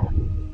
Ой,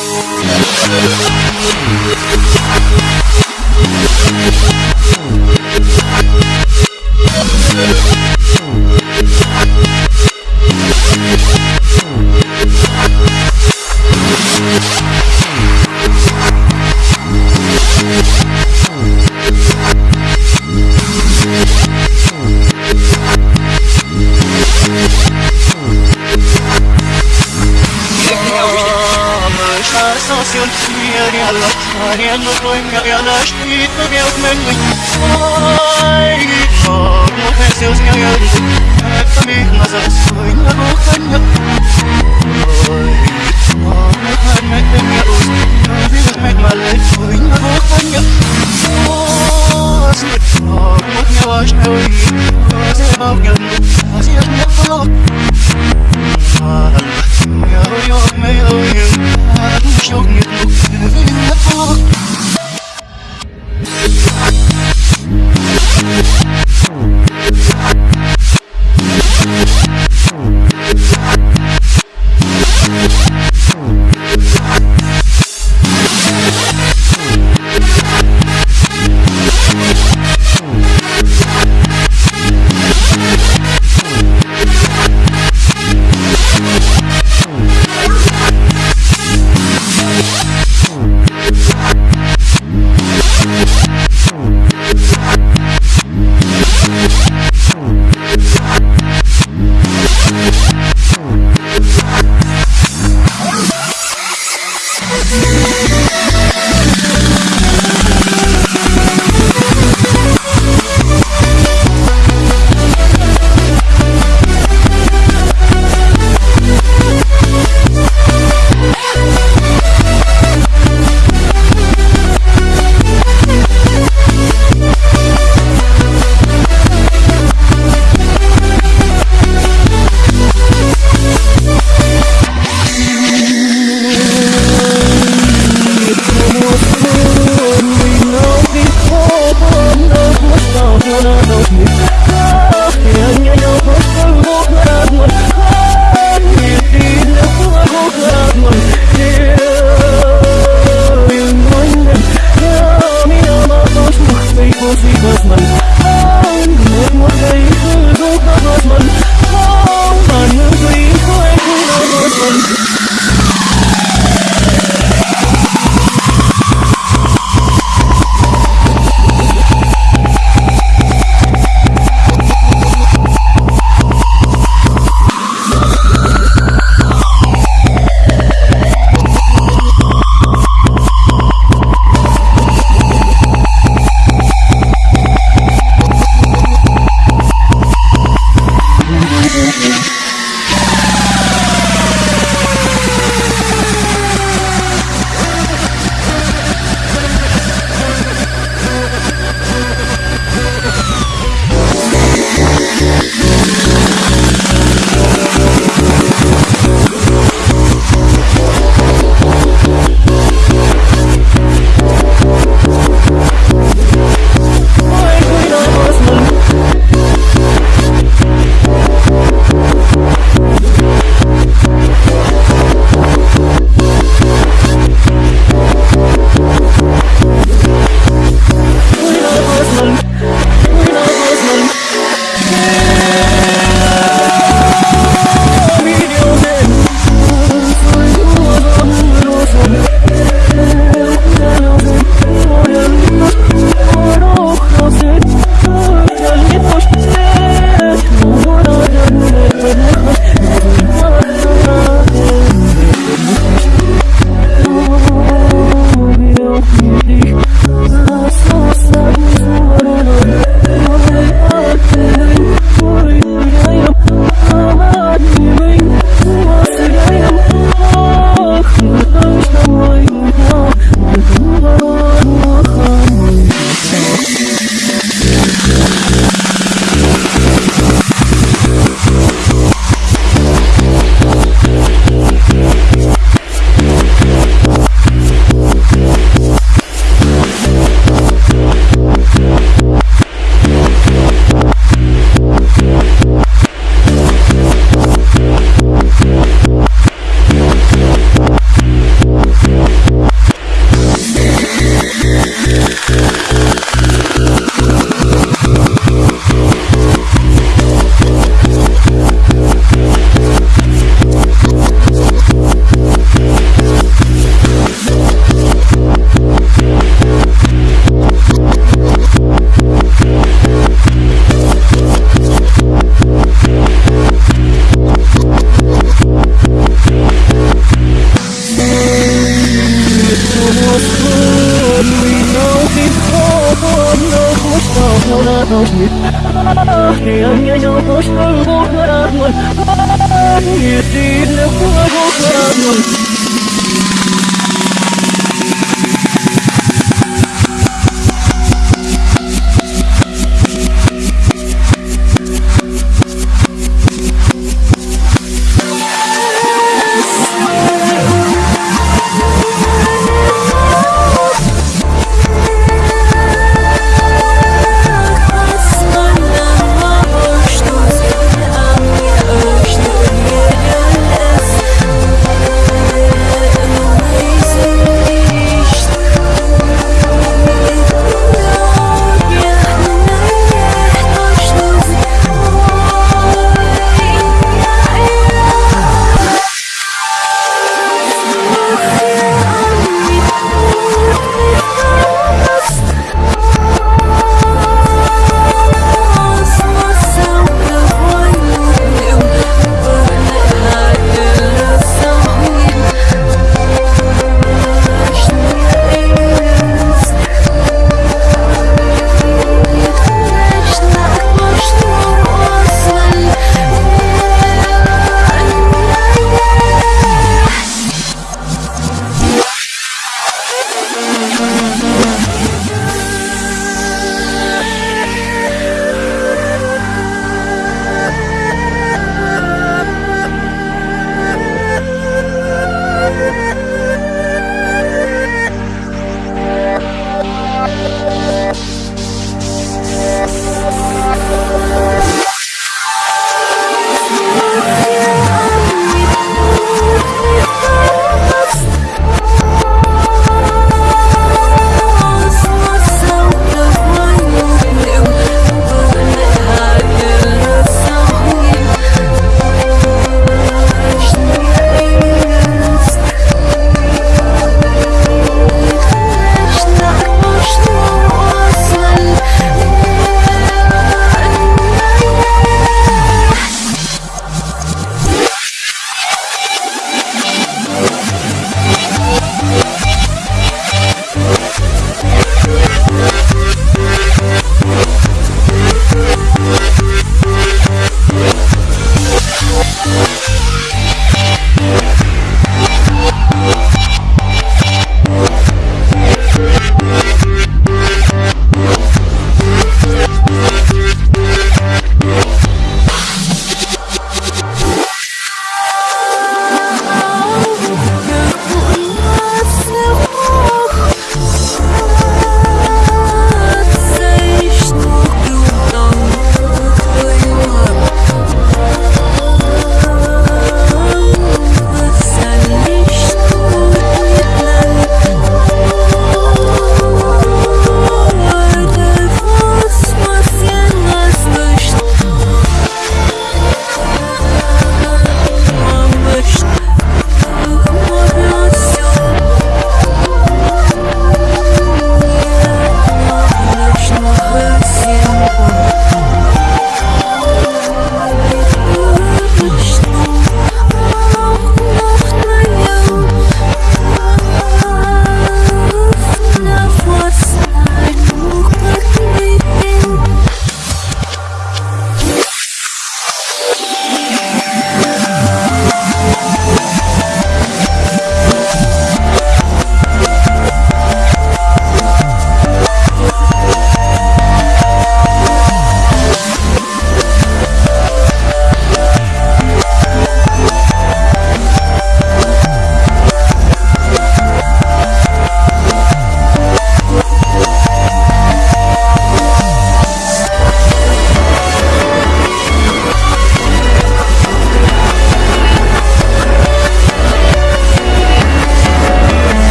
We'll be right back.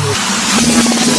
Thank